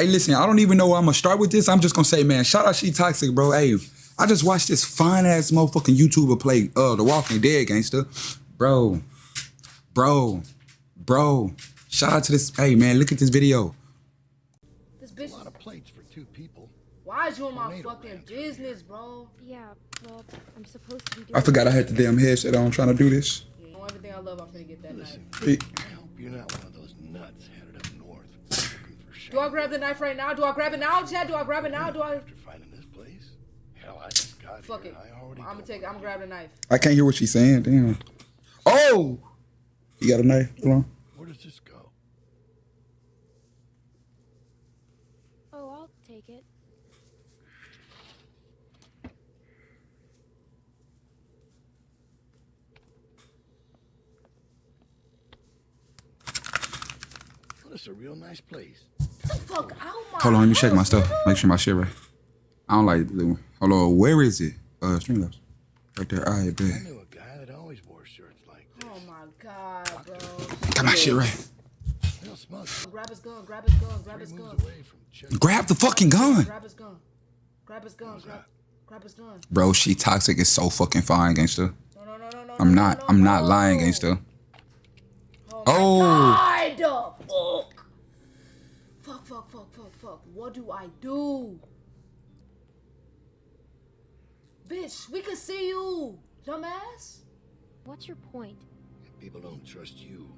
Hey, listen, I don't even know where I'm gonna start with this. I'm just gonna say, man, shout out She Toxic, bro. Hey, I just watched this fine ass motherfucking YouTuber play uh The Walking Dead gangster. Bro, bro, bro. Shout out to this. Hey man, look at this video. This bitch. A lot of plates for two people. Why is you in my fucking business, bro? Yeah, well, I'm supposed to be doing I forgot I had the damn headset on trying to do this. Yeah, on everything I love, I'm gonna get that. Listen, Hey, I hope you're not one of those nuts headed up north looking for Do I grab the knife right now? Do I grab it now, Chad? Do I grab it now? Do I? after finding this place. Hell, I just got Fuck here. it. I already I'm gonna take. what I'm gonna grab the knife. I can't hear what she's saying. Damn. Oh, you got a knife? Hold on. Where does this go? Oh, I'll take it. Well, it's a real nice place. Get the fuck out my Hold on, let me check my stuff. Make sure my shit right. I don't like the blue one. Hold on, where is it? Uh, Streamlabs. Right there. All right, I knew a guy that always wore shirts like this. Oh my god, bro. Got my shit right. Grab his gun. Grab his gun. Grab his gun. moves away from check. Grab the fucking gun. Grab his gun. Grab his gun. Grab. Grab his gun. Bro, she toxic is so fucking fine, gangster. No, no, no, no, no. I'm not. no, I'm not no. lying, gangster. Oh. Oh. My God. Fuck. Fuck. Fuck. Fuck. Fuck. Fuck. What do I do? Bitch, we can see you, dumbass. What's your point? If people don't trust you,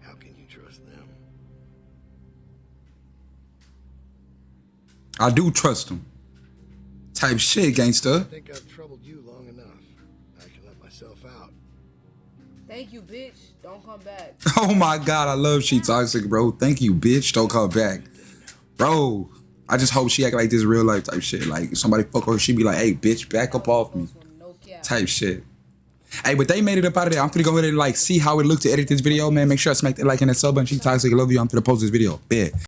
how can you trust them? I do trust them. Type shit, gangster. I think I've troubled you long enough. I can let myself out. Thank you, bitch. Don't come back. Oh my god, I love she toxic, bro. Thank you, bitch. Don't come back. Bro, I just hope she act like this real life type shit. Like somebody fuck her, she be like, hey, bitch, back up off me. Type shit. Hey, but they made it up out of there. I'm gonna go ahead and like see how it looked to edit this video, man. Make sure I smack that like and that sub button. She toxic. I love you. I'm gonna post this video. Bet.